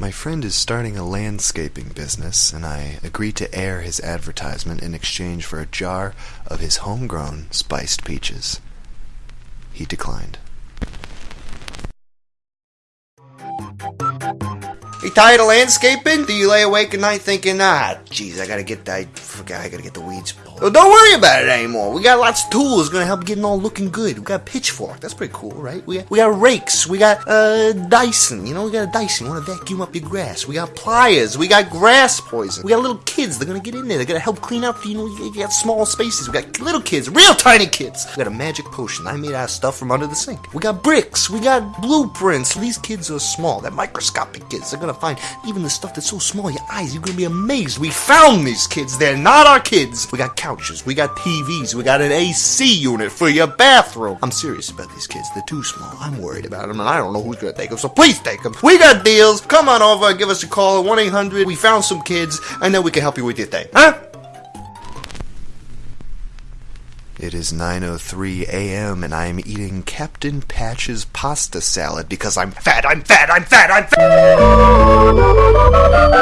My friend is starting a landscaping business, and I agreed to air his advertisement in exchange for a jar of his homegrown spiced peaches. He declined. You tired of landscaping? Do you lay awake at night thinking, ah, jeez, I gotta get that, forgot, I gotta get the weeds pulled. Well, don't worry about it anymore. We got lots of tools gonna help getting all looking good. We got a pitchfork, that's pretty cool, right? We got, we got rakes, we got uh Dyson, you know, we got a Dyson. You wanna vacuum up your grass? We got pliers, we got grass poison. We got little kids. They're gonna get in there. They're gonna help clean up. You know, you got small spaces. We got little kids, real tiny kids. We got a magic potion I made out of stuff from under the sink. We got bricks. We got blueprints. These kids are small. They're microscopic kids. They're gonna find even the stuff that's so small. Your eyes, you're gonna be amazed. We found these kids. They're not our kids. We got couches. We got TVs. We got an AC unit for your bathroom. I'm serious about these kids. They're too small. I'm worried about them, and I don't know who's gonna take them. So please take them. We got deals. Come on over give us a call at 1 800. We found some kids, and then we can help you with your thing. Huh? It is 9:03 a.m. and I am eating Captain Patch's pasta salad because I'm fat. I'm fat. I'm fat. I'm fat.